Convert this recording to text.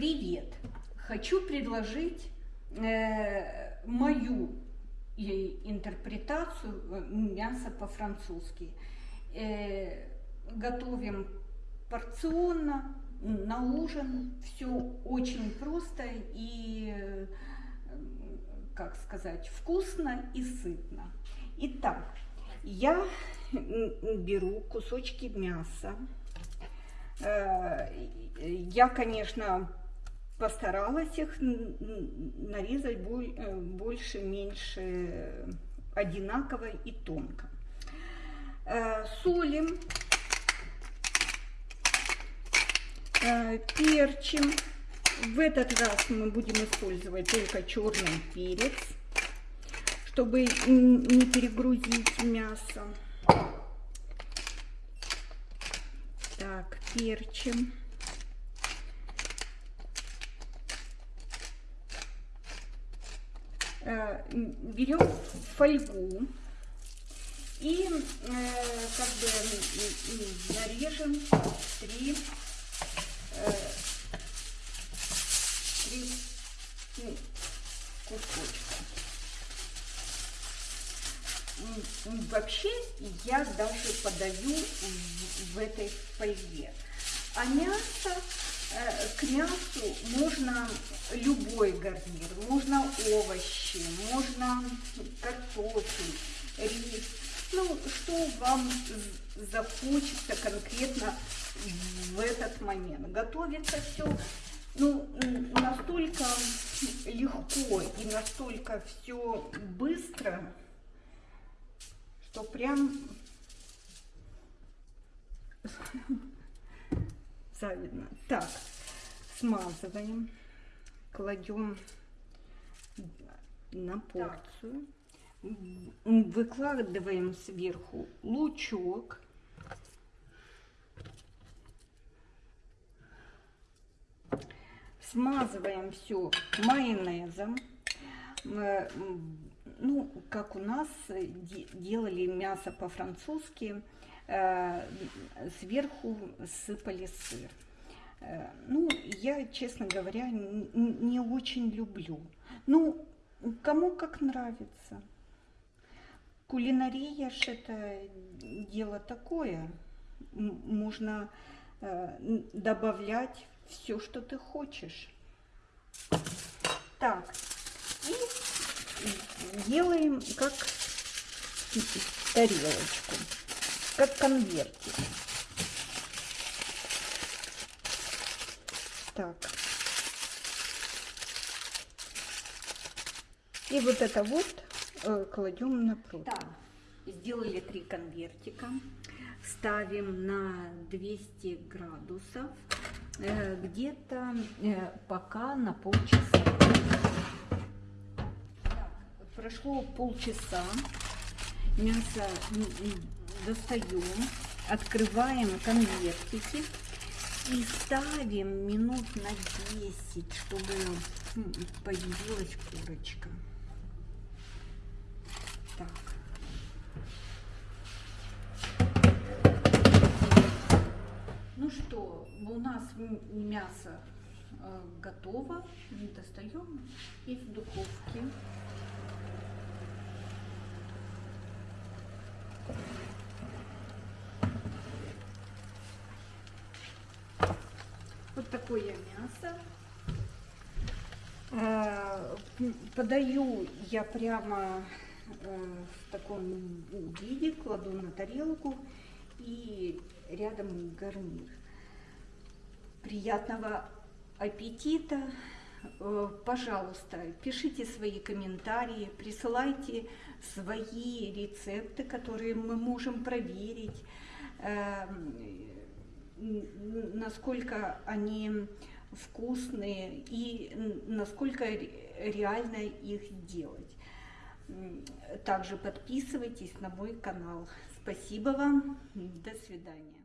Привет! Хочу предложить э, мою интерпретацию э, мяса по-французски. Э, готовим порционно, на ужин. Все очень просто и, э, как сказать, вкусно и сытно. Итак, я беру кусочки мяса. Э, я, конечно, постаралась их нарезать э, больше, меньше, одинаково и тонко. Э, солим, э, перчим. В этот раз мы будем использовать только черный перец, чтобы не перегрузить мясо. Так, перчим. Берем фольгу и э, как бы нарежем три, э, три ну, кусочка. Вообще я даже подаю в, этой фольге. А мясо Э, к мясу можно любой гарнир, можно овощи, можно картофель, рис, ну, что вам захочется конкретно в этот момент. Готовится все ну, настолько легко и настолько все быстро, что прям завидно. Так, смазываем, кладем на порцию. Выкладываем сверху лучок. Смазываем все майонезом. Ну, как у нас делали мясо по-французски Э, сверху сыпали сыр. Э, ну, я, честно говоря, не очень люблю. Ну, кому как нравится. Кулинария ж это дело такое. Можно э, добавлять все, что ты хочешь. Так, и делаем как тарелочку как конвертик. Так. И вот это вот э, кладем на пруд. Так, сделали три конвертика. Ставим на 200 градусов. Э, Где-то э, пока на полчаса. Так, прошло полчаса. Мясо достаем, открываем конвертики и ставим минут на 10, чтобы появилась курочка. Так. Ну что, у нас мясо э, готово. Достаем из духовки. Такое мясо. Э, подаю я прямо э, в таком виде, кладу на тарелку и рядом гарнир. Приятного аппетита! Э, пожалуйста, пишите свои комментарии, присылайте свои рецепты, которые мы можем проверить эм, насколько они вкусные и насколько реально их делать. Также подписывайтесь на мой канал. Спасибо вам. До свидания.